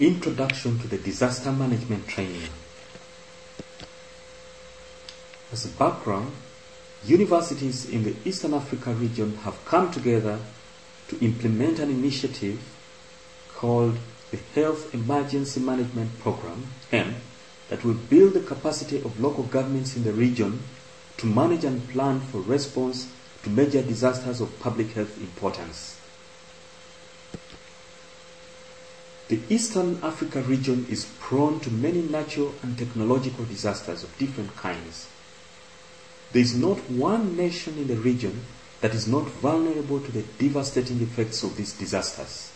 Introduction to the Disaster Management Training. As a background, universities in the Eastern Africa region have come together to implement an initiative called the Health Emergency Management Program, HEM, that will build the capacity of local governments in the region to manage and plan for response to major disasters of public health importance. The Eastern Africa region is prone to many natural and technological disasters of different kinds. There is not one nation in the region that is not vulnerable to the devastating effects of these disasters.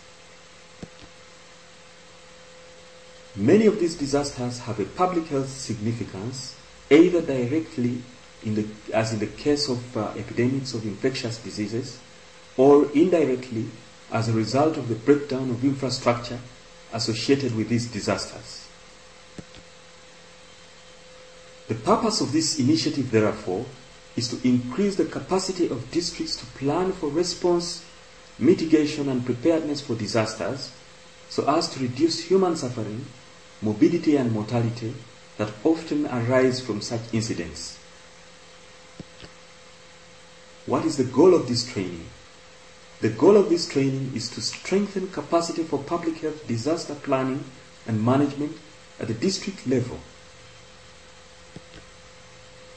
Many of these disasters have a public health significance, either directly, in the, as in the case of uh, epidemics of infectious diseases, or indirectly as a result of the breakdown of infrastructure associated with these disasters. The purpose of this initiative, therefore, is to increase the capacity of districts to plan for response, mitigation, and preparedness for disasters so as to reduce human suffering, morbidity, and mortality that often arise from such incidents. What is the goal of this training? The goal of this training is to strengthen capacity for public health disaster planning and management at the district level.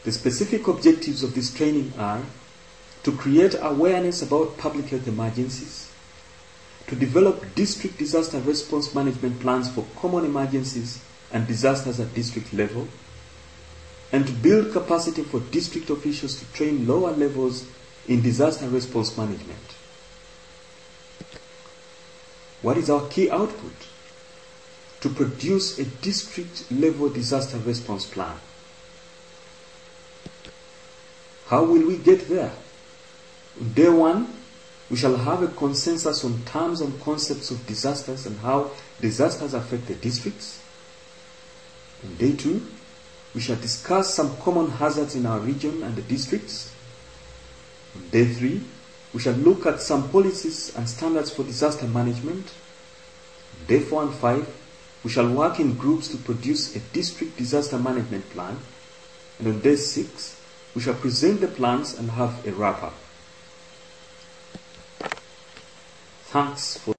The specific objectives of this training are to create awareness about public health emergencies, to develop district disaster response management plans for common emergencies and disasters at district level, and to build capacity for district officials to train lower levels in disaster response management. What is our key output? To produce a district level disaster response plan. How will we get there? On day one, we shall have a consensus on terms and concepts of disasters and how disasters affect the districts. On day two, we shall discuss some common hazards in our region and the districts. On day three, we shall look at some policies and standards for disaster management. Day 4 and 5, we shall work in groups to produce a district disaster management plan. And on day 6, we shall present the plans and have a wrap up. Thanks for